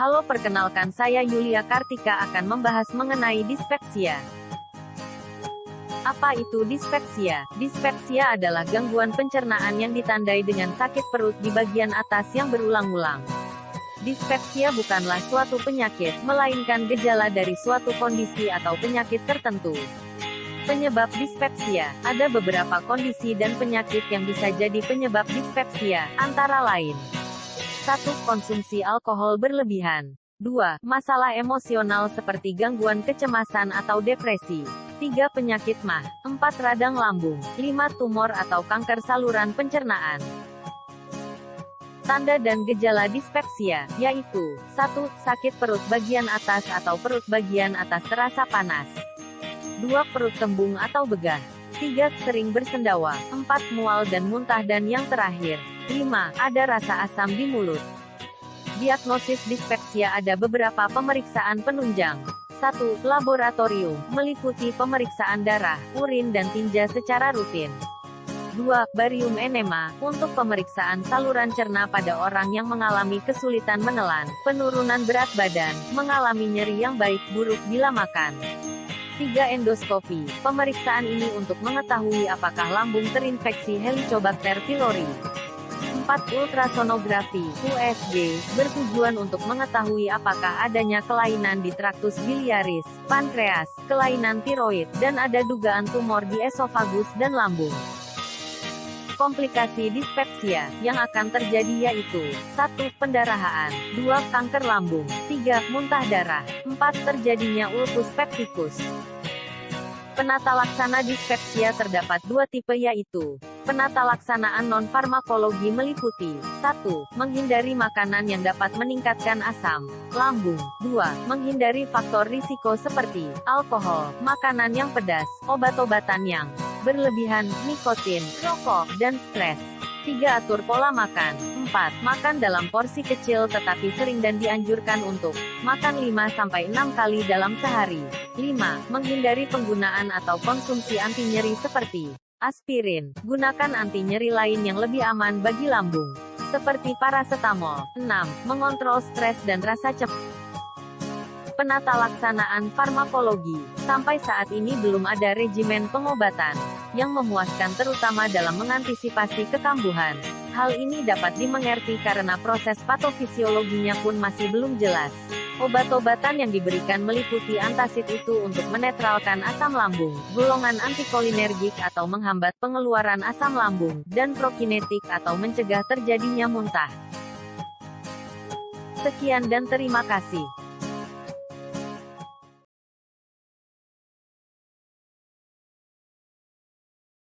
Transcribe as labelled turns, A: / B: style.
A: Halo perkenalkan saya Yulia Kartika akan membahas mengenai dispepsia. Apa itu dispepsia? Dispepsia adalah gangguan pencernaan yang ditandai dengan sakit perut di bagian atas yang berulang-ulang. Dispepsia bukanlah suatu penyakit, melainkan gejala dari suatu kondisi atau penyakit tertentu. Penyebab dispepsia, ada beberapa kondisi dan penyakit yang bisa jadi penyebab dispepsia, antara lain 1. Konsumsi alkohol berlebihan 2. Masalah emosional seperti gangguan kecemasan atau depresi 3. Penyakit mah 4. Radang lambung 5. Tumor atau kanker saluran pencernaan Tanda dan gejala dispepsia, yaitu 1. Sakit perut bagian atas atau perut bagian atas terasa panas 2. Perut tembung atau begah 3. Sering bersendawa 4. Mual dan muntah dan yang terakhir 5. Ada rasa asam di mulut Diagnosis dispepsia ada beberapa pemeriksaan penunjang 1. Laboratorium, meliputi pemeriksaan darah, urin dan tinja secara rutin 2. Barium enema, untuk pemeriksaan saluran cerna pada orang yang mengalami kesulitan menelan, penurunan berat badan, mengalami nyeri yang baik buruk bila makan. 3. Endoskopi, pemeriksaan ini untuk mengetahui apakah lambung terinfeksi Helicobacter pylori. 4. Ultrasonografi, USG, bertujuan untuk mengetahui apakah adanya kelainan di traktus biliaris, pankreas, kelainan tiroid, dan ada dugaan tumor di esofagus dan lambung. Komplikasi dispepsia yang akan terjadi yaitu 1. Pendarahan 2. Kanker lambung 3. Muntah darah 4. Terjadinya ulcus pepticus Penata laksana dispepsia terdapat dua tipe yaitu Penata laksanaan non-farmakologi meliputi 1. Menghindari makanan yang dapat meningkatkan asam lambung 2. Menghindari faktor risiko seperti alkohol, makanan yang pedas, obat-obatan yang berlebihan, nikotin, rokok, dan stres. 3. Atur pola makan. 4. Makan dalam porsi kecil tetapi sering dan dianjurkan untuk makan 5-6 kali dalam sehari. 5. Menghindari penggunaan atau konsumsi anti nyeri seperti aspirin. Gunakan anti nyeri lain yang lebih aman bagi lambung, seperti paracetamol. 6. Mengontrol stres dan rasa cepat penata laksanaan farmakologi. Sampai saat ini belum ada regimen pengobatan yang memuaskan terutama dalam mengantisipasi kekambuhan. Hal ini dapat dimengerti karena proses patofisiologinya pun masih belum jelas. Obat-obatan yang diberikan meliputi antasid itu untuk menetralkan asam lambung, golongan antikolinergik atau menghambat pengeluaran asam lambung, dan prokinetik atau mencegah terjadinya muntah. Sekian dan terima kasih.